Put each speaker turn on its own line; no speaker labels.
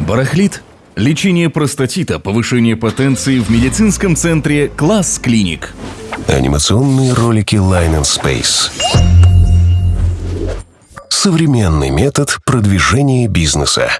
Барахлит? Лечение простатита, повышение потенции в медицинском центре «Класс Клиник».
Анимационные ролики Line and Space. Современный метод продвижения бизнеса.